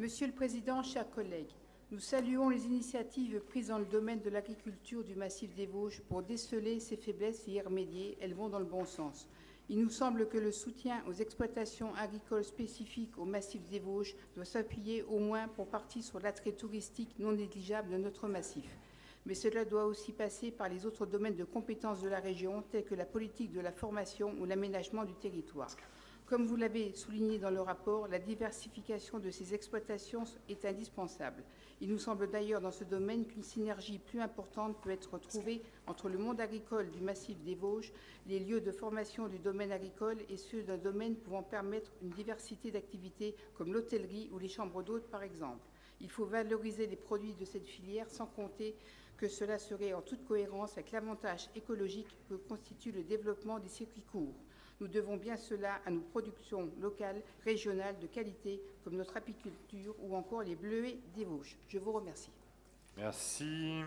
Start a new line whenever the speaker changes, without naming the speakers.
Monsieur le Président, chers collègues, nous saluons les initiatives prises dans le domaine de l'agriculture du massif des Vosges pour déceler ses faiblesses et y remédier. Elles vont dans le bon sens. Il nous semble que le soutien aux exploitations agricoles spécifiques au massif des Vosges doit s'appuyer au moins pour partie sur l'attrait touristique non négligeable de notre massif. Mais cela doit aussi passer par les autres domaines de compétences de la région, tels que la politique de la formation ou l'aménagement du territoire. Comme vous l'avez souligné dans le rapport, la diversification de ces exploitations est indispensable. Il nous semble d'ailleurs dans ce domaine qu'une synergie plus importante peut être trouvée entre le monde agricole du massif des Vosges, les lieux de formation du domaine agricole et ceux d'un domaine pouvant permettre une diversité d'activités comme l'hôtellerie ou les chambres d'hôtes par exemple. Il faut valoriser les produits de cette filière sans compter que cela serait en toute cohérence avec l'avantage écologique que constitue le développement des circuits courts. Nous devons bien cela à nos productions locales, régionales, de qualité, comme notre apiculture ou encore les bleuets des Vosges. Je vous remercie.
Merci.